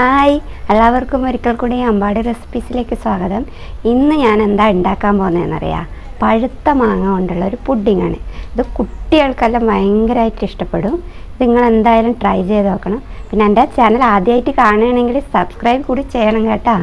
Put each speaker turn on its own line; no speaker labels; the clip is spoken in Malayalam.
ഹായ്. എല്ലാവർക്കും ഒരിക്കൽ കൂടി അമ്പാടി റെസിപ്പീസിലേക്ക് സ്വാഗതം. ഇന്ന് ഞാൻ എന്താ ഉണ്ടാക്കാൻ പോകുന്നതെന്നറിയാം? പഴുത്ത മാങ്ങ കൊണ്ടുള്ള ഒരു പുഡിങ്ങാണ് ഇത് കുട്ടികൾക്കെല്ലാം ഭയങ്കരമായിട്ട് ഇഷ്ടപ്പെടും. നിങ്ങൾ എന്തായാലും ട്രൈ ചെയ്ത് നോക്കണം. പിന്നെ എന്റെ ചാനൽ ആദ്യമായിട്ട് കാണുകയാണെങ്കിൽ സബ്സ്ക്രൈബ് കൂടി ചെയ്യണം കേട്ടോ.